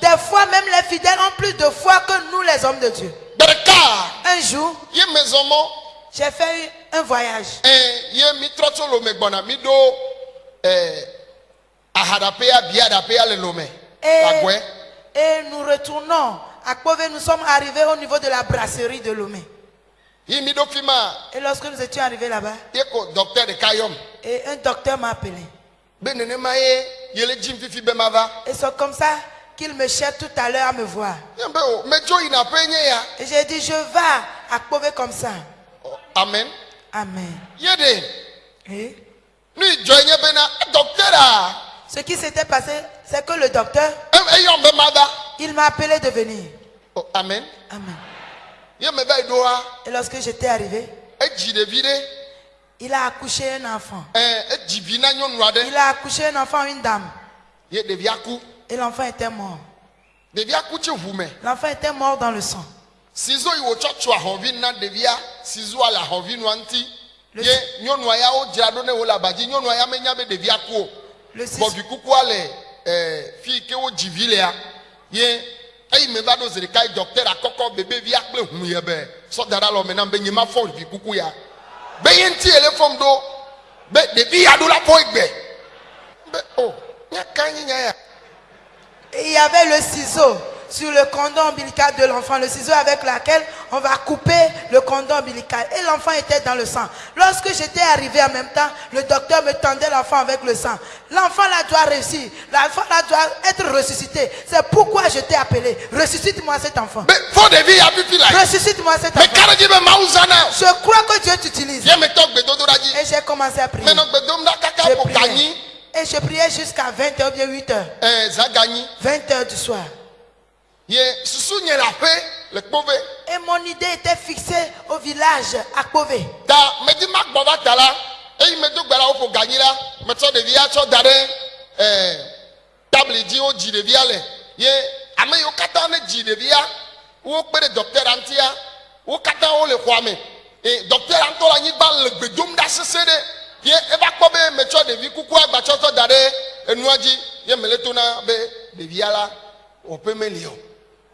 Des fois, même les fidèles ont plus de foi que nous, les hommes de Dieu. Un jour, j'ai fait un voyage. Eh, Et, et nous retournons à Kove, nous sommes arrivés au niveau de la brasserie de Lomé. Et lorsque nous étions arrivés là-bas, et un docteur m'a appelé. Et c'est comme ça qu'il me cherche tout à l'heure à me voir. Et j'ai dit, je vais à Kove comme ça. Amen. Amen. Et? Ce qui s'était passé, c'est que le docteur, il m'a appelé de venir. Oh, amen. Amen. Et lorsque j'étais arrivé. Il a accouché un enfant. Nyɔnu aɖe. Il a accouché un enfant, une dame. Et l'enfant était mort. L'enfant était mort dans le sang. Le. Le-. Ye eyi me va ɖo zi ɖeka yi dɔkitɛra kɔkɔ bebevia kple hu ye be sɔda ɖa lɔ me nam be nye ma fɔ vi kuku ya. La fɔ egbe. Be o nya ka nyi nya ya. et il y avait le ciseau sur le cordon ombilical de l'enfant, le ciseau avec lequel on va couper le cordon ombilical. Et l'enfant était dans le sang. Lorsque j'étais arrivé en même temps, le docteur me tendait l'enfant avec le sang. L'enfant là doit réussir. L'enfant là doit être ressuscité. C'est pourquoi je t'ai appelé. Ressuscite-moi cet enfant. Ressuscite-moi cet enfant. Je crois que Dieu t'utilise. Et j'ai commencé à prier. Et je priais jusqu'à 20h ou bien 8h. Ɛɛ zã ganyi. 20h du soir. Et mon idée était fixée au village à Kové. Ta me di ma gbɔ va ta la. Eyi me do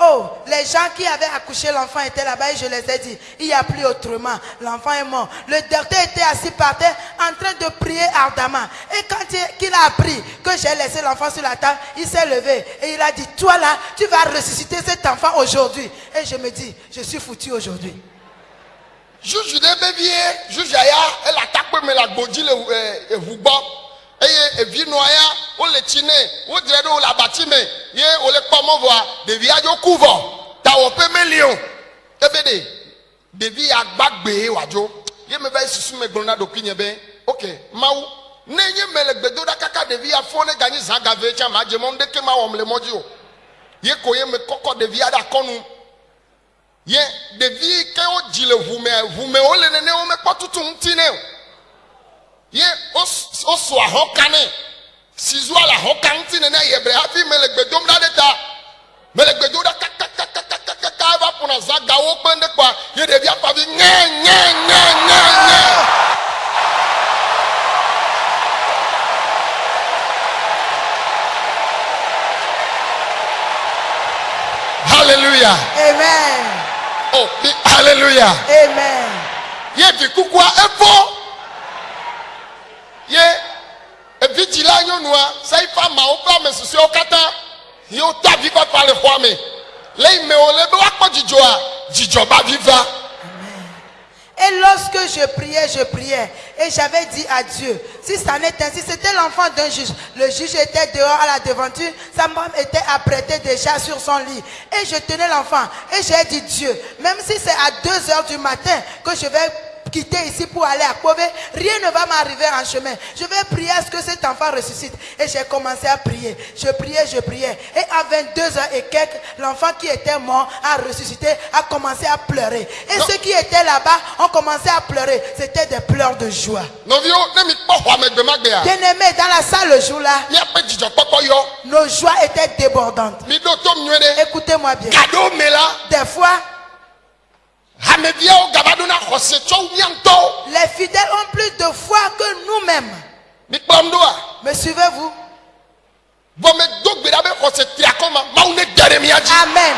oh, les gens qui avaient accouché l'enfant étaient là-bas et je les ai dit, il n'y a plus autrement, l'enfant est mort. Le docteur était assis par terre en train de prier ardemment. Et quand il a appris que j'ai laissé l'enfant sur la table, il s'est levé et il a dit, toi là, tu vas ressusciter cet enfant aujourd'hui. Et je me dis, je suis foutu aujourd'hui. Juju ɖe be vie, juju ya ele atakpe me le agbodzi le ɛ, eʋu gbɔ eye evi nɔa ya wole tsi nɛ wodzre ɖe wo le abati me ye wole kpɔ mɔ vɔa ɖevia dzo ku vɔ tawɔƒe meli o ebe ɖe ɖevi ya gba gbee wòadzo. Ye me va yi susu me gblɔ na ɖokui nye be ok mawu ne nye me le gbedo ɖa kaka ɖevi ya fɔ ne ganyi zã gave tsa ma dze mɔ ŋdeke ma wɔm le mɔ dzi o. Ye ko ye me kɔkɔ ɖevia ɖe akɔnu ye ɖevi ke wo dzi le ʋu me ʋu me wole nene wo mekpɔ tutu ŋuti nɛ o. Ye wos- woso ahɔka nɛ sizoa le ahɔka ŋuti nene yebre hafi me le gbe dom ɖa ɖe ta me le gbe dom ɖa kakakakakakaka eva ƒona zãgawo kpe ɖe kpɔa ye ɖevia kpavi nye nye nye nye nye. Hallelujah. Amen. Oh, di- hallelujah. Amen. ye vi kukua efɔ ye Et lorsque je priais, je priais. Et j'avais dit à Dieu, si ça n'était ainsi, c'était l'enfant d'un juge. Le juge était dehors à la devanture. Sa femme était apprêtée déjà sur son lit. Et je tenais l'enfant. Et j'ai dit, Dieu, même si c'est à 2 heures du matin que je vais quitter ici pour aller à Kové, rien ne va m'arriver en chemin. Je vais prier à ce que cet enfant ressuscite. Et j'ai commencé à prier. Je priais, je priais. Et à 22 ans et quelques, l'enfant qui était mort a ressuscité, a commencé à pleurer. Et ceux qui étaient là-bas ont commencé à pleurer. C'était des pleurs de joie. Bien-aimés, dans la salle le jour-là, nos joies étaient débordantes. Écoutez-moi bien. Des fois, les fidèles ont plus de foi que nous-mêmes. Me suivez-vous? Amen.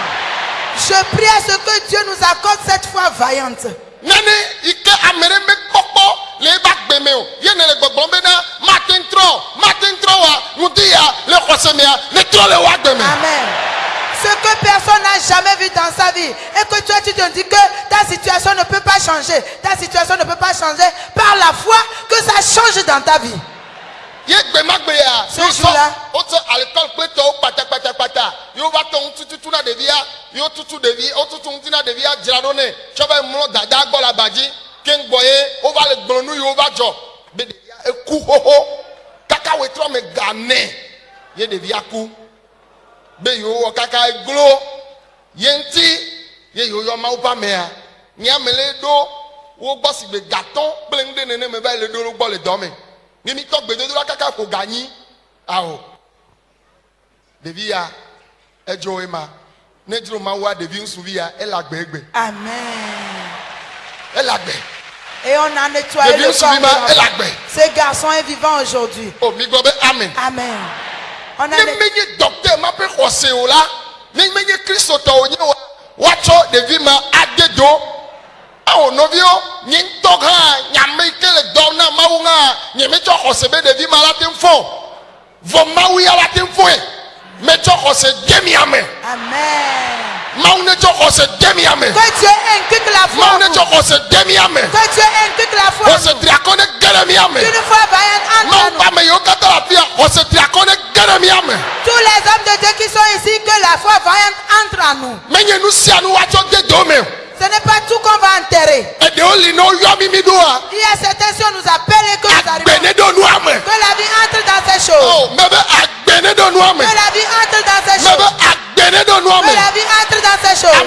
Je prie à ce que Dieu nous accorde cette foi vaillante. Amen. Ce que personne jamais vu dans sa vie. Et que toi tu te dis que ta situation ne peut pas changer, ta situation ne peut pas changer par la foi que ça change dans ta vie. Ce jour-là. be yewo kaka eglo ye ŋuti ye yewo yɔ mawu ƒe amea nyame le ɖo wo gbɔ si gbe gatɔ kple ŋu ɖe neneme va le ɖo wo gbɔ le dɔ me ne mi tɔ gbedodo la kaka ƒo ganyi awo ɖevi ya edzo ema ne dzro mawua ɖevi ŋutsuvi ya ele agbe egbe Amen. ele agbe Et on a nettoyé Deviens le corps. de gbe. Ce garçon est vivant aujourd'hui. o mi gblɔ be amen Amen. On a ne menye dɔkita ma ƒe xɔse o la ne menye kristotɔwo nye wa woatsɔ ɖevi ma ade do awo nɔviwo nye ŋutɔ hã nyame yi ke le dɔ na mawu hã nye metsɔ xɔse be ɖevi ma la te fɔ vɔ mawu ya la te fɔe metsɔ xɔse de mia me. Mawu ne tsɔ xɔse de mia me. Mawu ne tsɔ xɔse de mia me. Xɔse triakɔ ne ge ɖe mia me mawu ƒe ame yiwo katã le afi ya xɔse triakɔ ne ge ɖe mia me la foi vaillante entre en nous. Ce n'est pas tout qu'on va enterrer. Il y a certains si on nous appelle et que nous arrivons. Que la vie entre dans ces choses. o me be agbe ne ɖo nua me Que la vie entre dans ces choses. Que la vie entre dans ces choses.